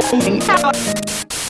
holding out.